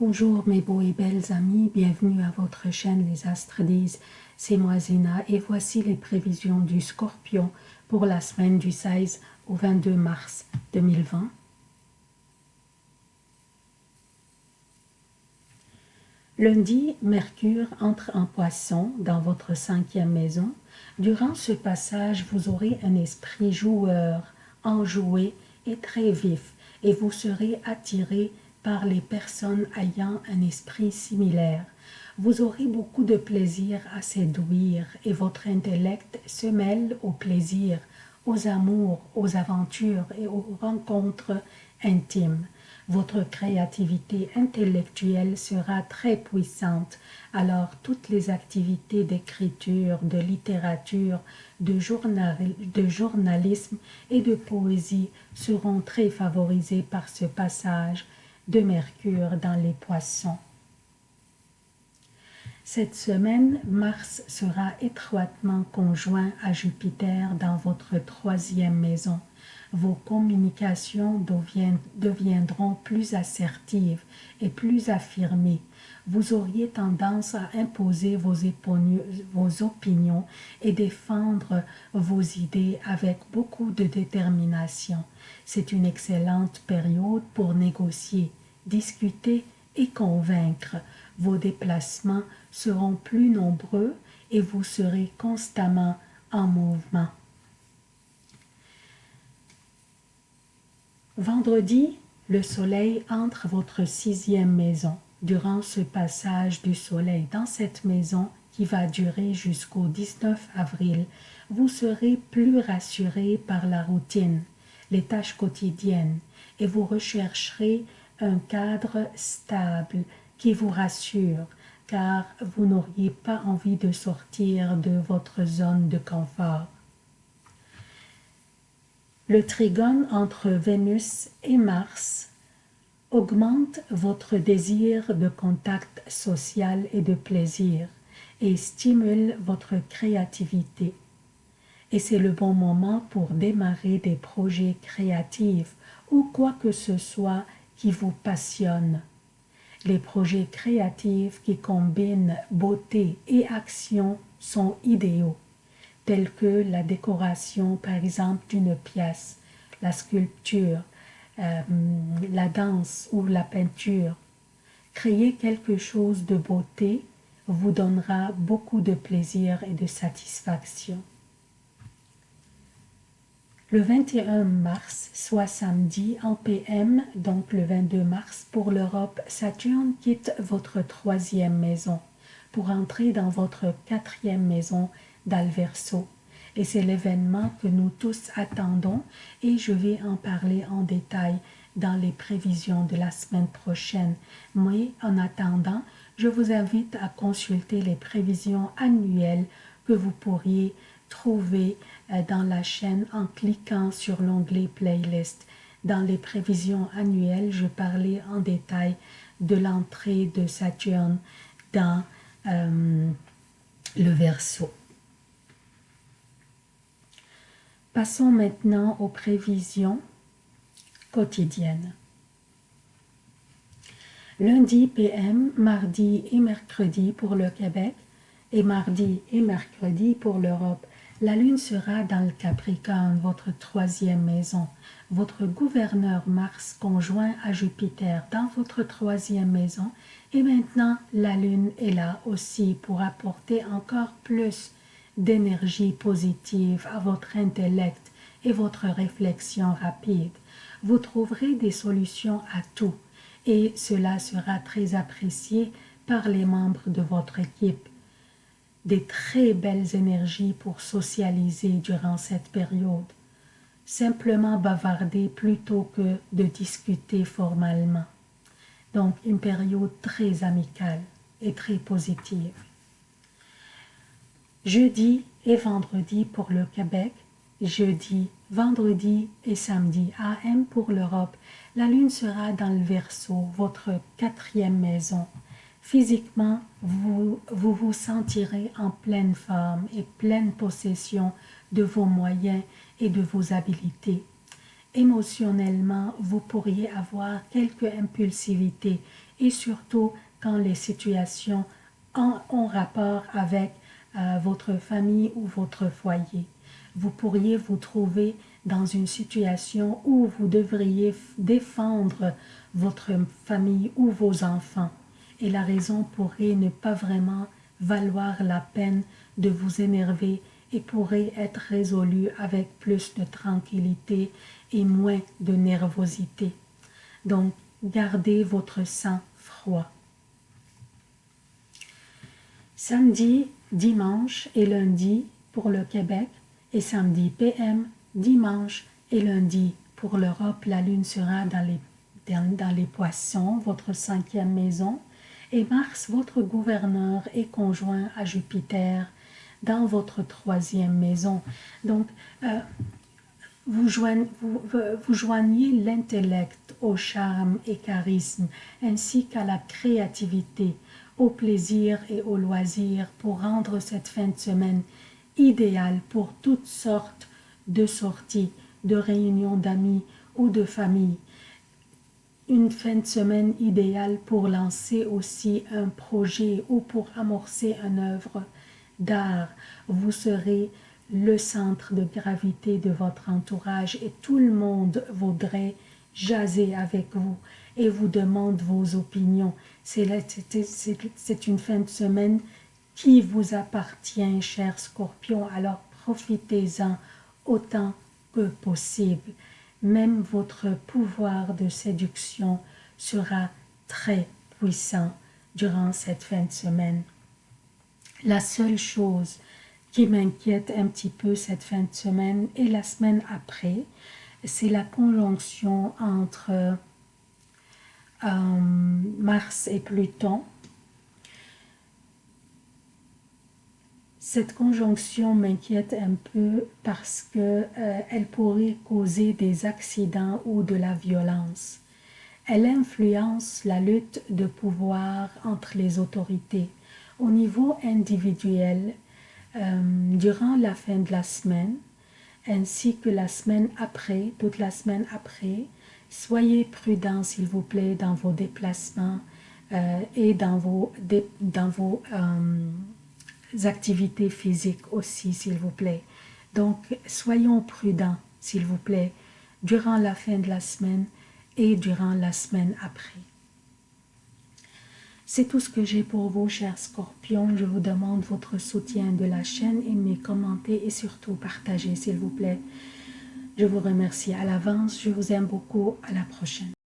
Bonjour mes beaux et belles amis, bienvenue à votre chaîne Les Astres disent, c'est moi Zina et voici les prévisions du Scorpion pour la semaine du 16 au 22 mars 2020. Lundi, Mercure entre en poisson dans votre cinquième maison. Durant ce passage, vous aurez un esprit joueur, enjoué et très vif et vous serez attiré par les personnes ayant un esprit similaire. Vous aurez beaucoup de plaisir à séduire et votre intellect se mêle au plaisir, aux amours, aux aventures et aux rencontres intimes. Votre créativité intellectuelle sera très puissante, alors toutes les activités d'écriture, de littérature, de, de journalisme et de poésie seront très favorisées par ce passage de Mercure dans les poissons. Cette semaine, Mars sera étroitement conjoint à Jupiter dans votre troisième maison vos communications deviendront plus assertives et plus affirmées. Vous auriez tendance à imposer vos, opinions et défendre vos idées avec beaucoup de détermination. C'est une excellente période pour négocier, discuter et convaincre. Vos déplacements seront plus nombreux et vous serez constamment en mouvement. Vendredi, le soleil entre votre sixième maison. Durant ce passage du soleil dans cette maison qui va durer jusqu'au 19 avril, vous serez plus rassuré par la routine, les tâches quotidiennes et vous rechercherez un cadre stable qui vous rassure car vous n'auriez pas envie de sortir de votre zone de confort. Le trigone entre Vénus et Mars augmente votre désir de contact social et de plaisir et stimule votre créativité. Et c'est le bon moment pour démarrer des projets créatifs ou quoi que ce soit qui vous passionne. Les projets créatifs qui combinent beauté et action sont idéaux telles que la décoration, par exemple, d'une pièce, la sculpture, euh, la danse ou la peinture. Créer quelque chose de beauté vous donnera beaucoup de plaisir et de satisfaction. Le 21 mars, soit samedi en PM, donc le 22 mars pour l'Europe, Saturne quitte votre troisième maison pour entrer dans votre quatrième maison d'Alverso. Et c'est l'événement que nous tous attendons et je vais en parler en détail dans les prévisions de la semaine prochaine. Mais en attendant, je vous invite à consulter les prévisions annuelles que vous pourriez trouver dans la chaîne en cliquant sur l'onglet Playlist. Dans les prévisions annuelles, je parlais en détail de l'entrée de Saturne dans euh, le Verseau. Passons maintenant aux prévisions quotidiennes. Lundi PM, mardi et mercredi pour le Québec et mardi et mercredi pour l'Europe. La lune sera dans le Capricorne, votre troisième maison. Votre gouverneur Mars conjoint à Jupiter dans votre troisième maison. Et maintenant, la lune est là aussi pour apporter encore plus d'énergie positive à votre intellect et votre réflexion rapide. Vous trouverez des solutions à tout et cela sera très apprécié par les membres de votre équipe. Des très belles énergies pour socialiser durant cette période. Simplement bavarder plutôt que de discuter formellement. Donc une période très amicale et très positive jeudi et vendredi pour le Québec, jeudi, vendredi et samedi AM pour l'Europe. La lune sera dans le Verseau, votre quatrième maison. Physiquement, vous, vous sentirez en pleine forme et pleine possession de vos moyens et de vos habiletés. Émotionnellement, vous pourriez avoir quelques impulsivités et surtout quand les situations ont rapport avec euh, votre famille ou votre foyer. Vous pourriez vous trouver dans une situation où vous devriez défendre votre famille ou vos enfants et la raison pourrait ne pas vraiment valoir la peine de vous énerver et pourrait être résolue avec plus de tranquillité et moins de nervosité. Donc, gardez votre sang froid. Samedi, dimanche et lundi pour le Québec et samedi PM, dimanche et lundi pour l'Europe, la lune sera dans les, dans les poissons, votre cinquième maison, et Mars, votre gouverneur, est conjoint à Jupiter dans votre troisième maison. Donc, euh, vous, joignez, vous, vous joignez l'intellect au charme et charisme, ainsi qu'à la créativité, au plaisir et au loisir pour rendre cette fin de semaine idéale pour toutes sortes de sorties, de réunions d'amis ou de famille. Une fin de semaine idéale pour lancer aussi un projet ou pour amorcer une œuvre d'art. Vous serez le centre de gravité de votre entourage et tout le monde voudrait jaser avec vous et vous demande vos opinions. C'est une fin de semaine qui vous appartient, cher scorpion, alors profitez-en autant que possible. Même votre pouvoir de séduction sera très puissant durant cette fin de semaine. La seule chose qui m'inquiète un petit peu cette fin de semaine et la semaine après, c'est la conjonction entre euh, Mars et Pluton. Cette conjonction m'inquiète un peu parce qu'elle euh, pourrait causer des accidents ou de la violence. Elle influence la lutte de pouvoir entre les autorités. Au niveau individuel, euh, durant la fin de la semaine, ainsi que la semaine après, toute la semaine après, soyez prudents s'il vous plaît dans vos déplacements euh, et dans vos, dans vos activités physiques aussi s'il vous plaît. Donc soyons prudents s'il vous plaît durant la fin de la semaine et durant la semaine après. C'est tout ce que j'ai pour vous, chers scorpions. Je vous demande votre soutien de la chaîne, aimez, commentez et surtout partagez, s'il vous plaît. Je vous remercie à l'avance. Je vous aime beaucoup. À la prochaine.